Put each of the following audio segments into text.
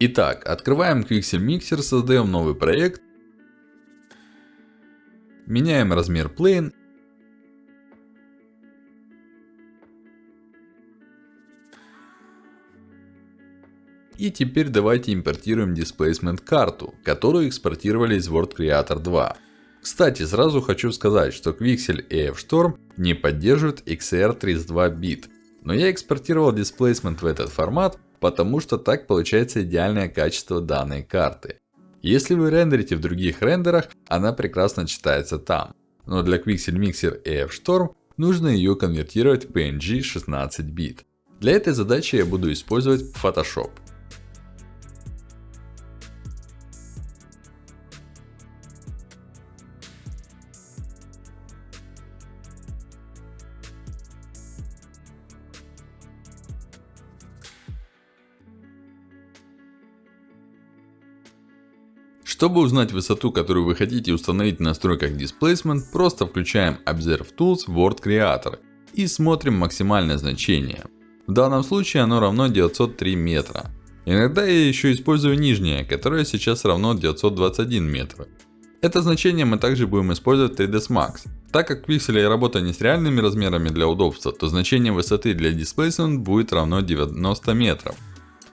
Итак, открываем Quixel Mixer, создаем новый проект. Меняем размер Plane. И теперь давайте импортируем Displacement карту, которую экспортировали из World Creator 2. Кстати, сразу хочу сказать, что Quixel и F-Storm не поддерживают XR32 бит. Но я экспортировал Displacement в этот формат, потому что так получается идеальное качество данной карты. Если вы рендерите в других рендерах, она прекрасно читается там. Но для Quixel Mixer и F-Storm нужно ее конвертировать в PNG 16 бит. Для этой задачи я буду использовать Photoshop. Чтобы узнать высоту, которую вы хотите установить в настройках Displacement, просто включаем Observe Tools World Creator и смотрим максимальное значение. В данном случае оно равно 903 метра. Иногда я еще использую нижнее, которое сейчас равно 921 метр. Это значение мы также будем использовать в 3ds Max. Так как пиксели работа не с реальными размерами для удобства, то значение высоты для Displacement будет равно 90 метров.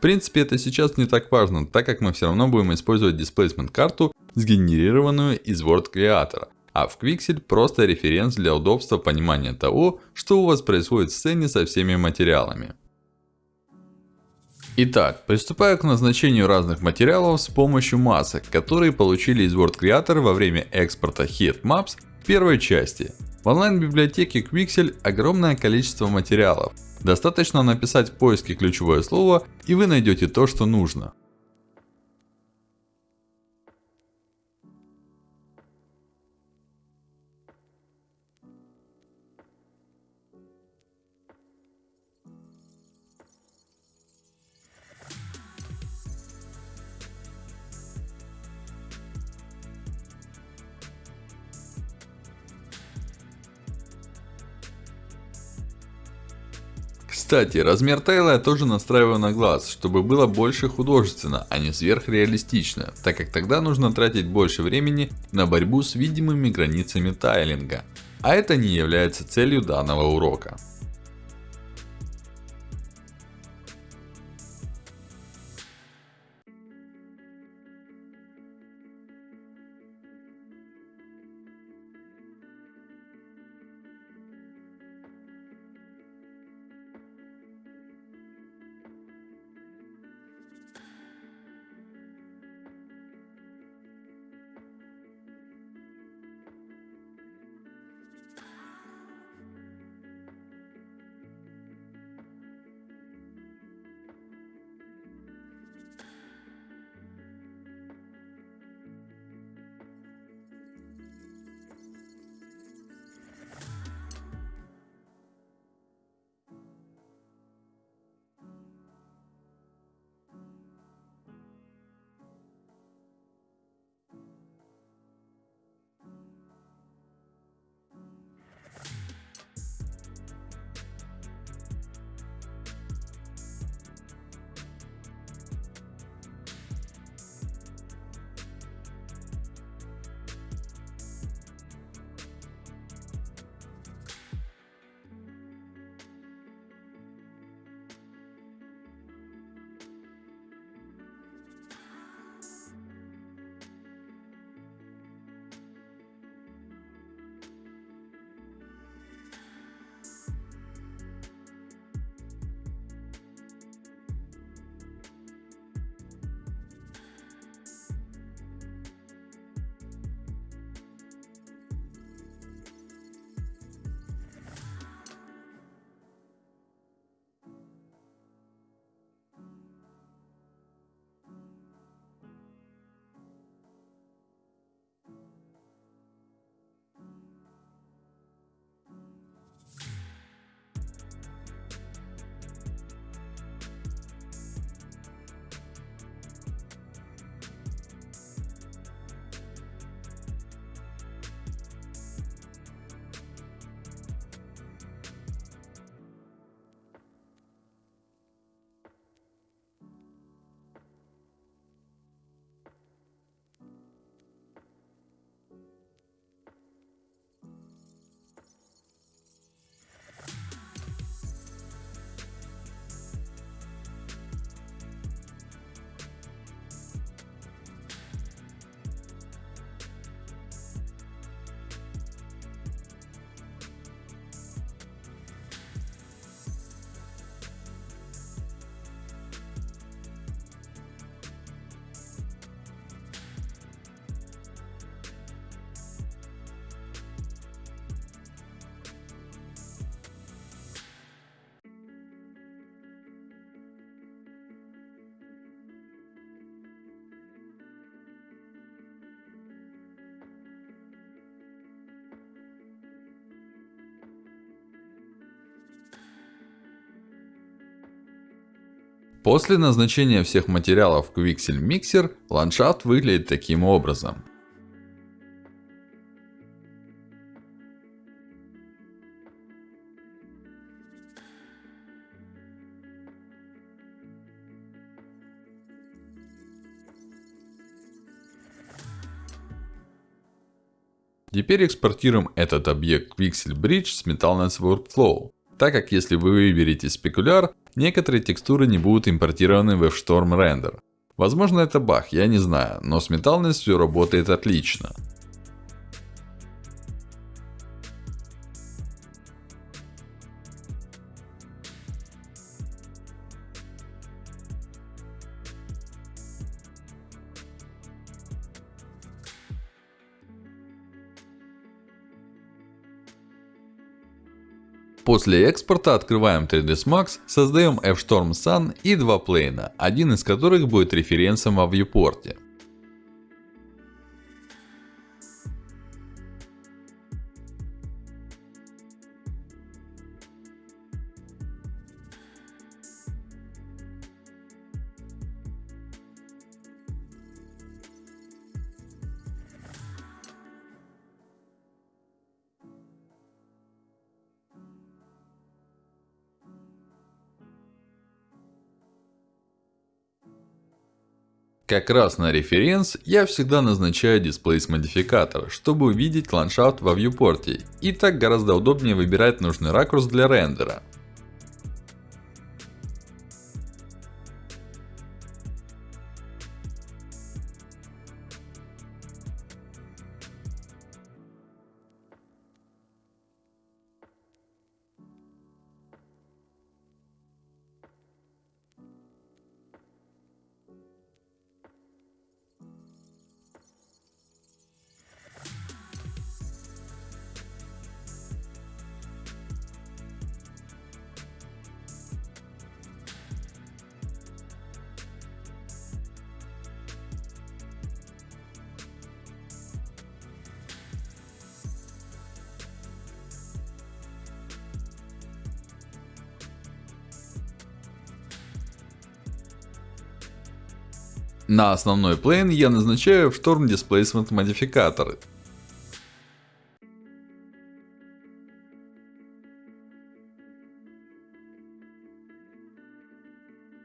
Принципе, это сейчас не так важно, так как мы все равно будем использовать Displacement карту, сгенерированную из Word Creator. А в Quixel просто референс для удобства понимания того, что у вас происходит в сцене со всеми материалами. Итак, приступаю к назначению разных материалов с помощью масок, которые получили из Word Creator во время экспорта Heat в первой части. В онлайн-библиотеке Quixel огромное количество материалов. Достаточно написать в поиске ключевое слово, и вы найдете то, что нужно. Кстати, размер тайла я тоже настраиваю на глаз, чтобы было больше художественно, а не сверхреалистично, так как тогда нужно тратить больше времени на борьбу с видимыми границами тайлинга. А это не является целью данного урока. После назначения всех материалов в Quixel Mixer, ландшафт выглядит таким образом. Теперь экспортируем этот объект Quixel Bridge с Metalness Workflow. Так как если вы выберете спекуляр, некоторые текстуры не будут импортированы в F-Storm Render. Возможно это баг, я не знаю, но с Metalness все работает отлично. После экспорта открываем 3ds Max, создаем F-Storm Sun и два плейна, один из которых будет референсом во viewport. Как раз на референс я всегда назначаю Displace модификатор, чтобы увидеть ландшафт во viewport. И так гораздо удобнее выбирать нужный ракурс для рендера. На основной плейн я назначаю в Storm Displacement модификатор.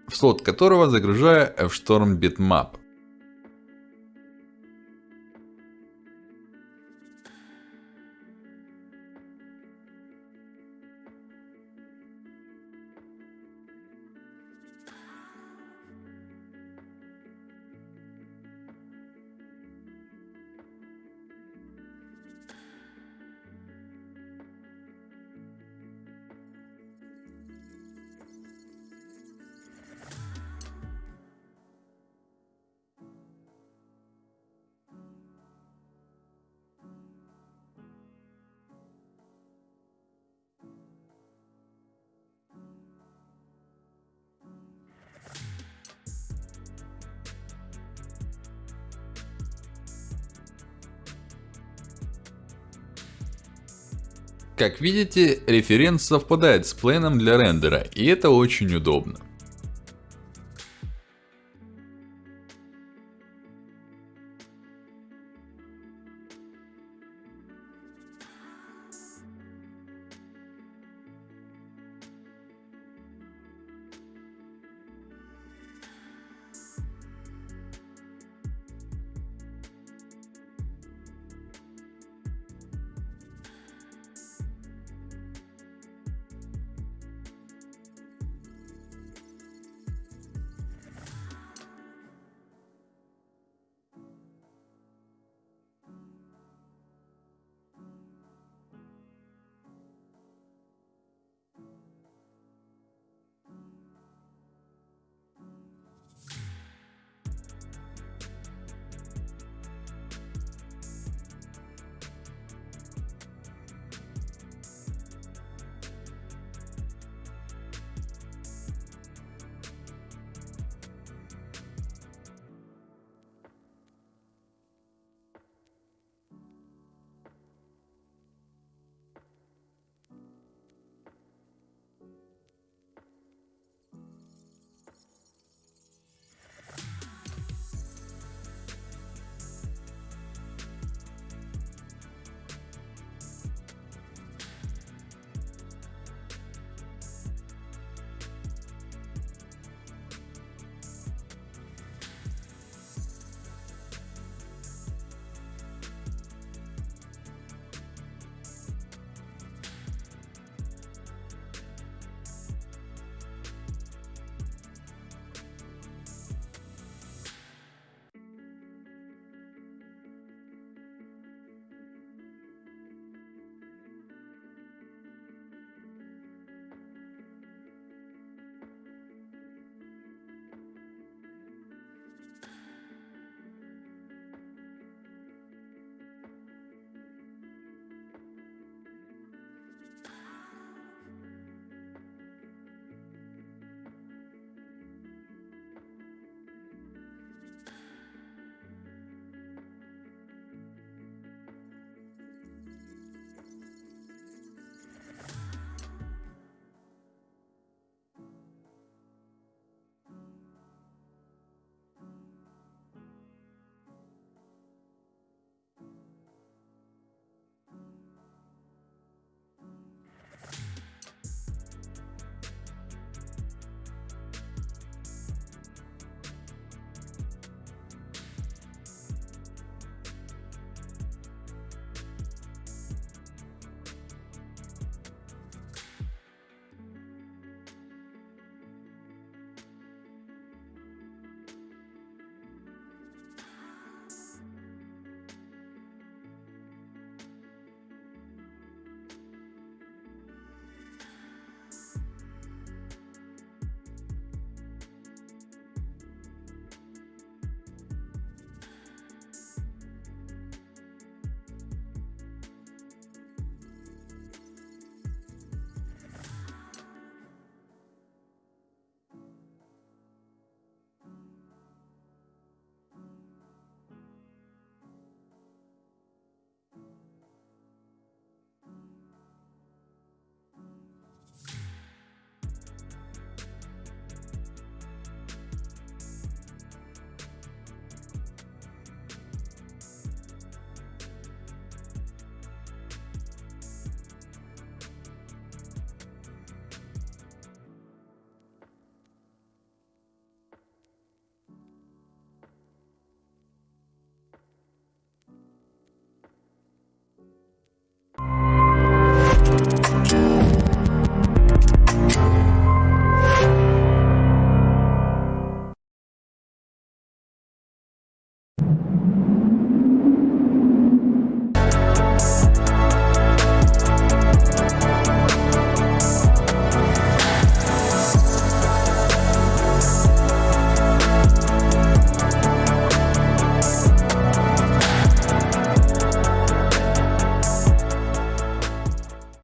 В слот которого загружаю F-Storm Bitmap. Как видите, референс совпадает с плейном для рендера, и это очень удобно.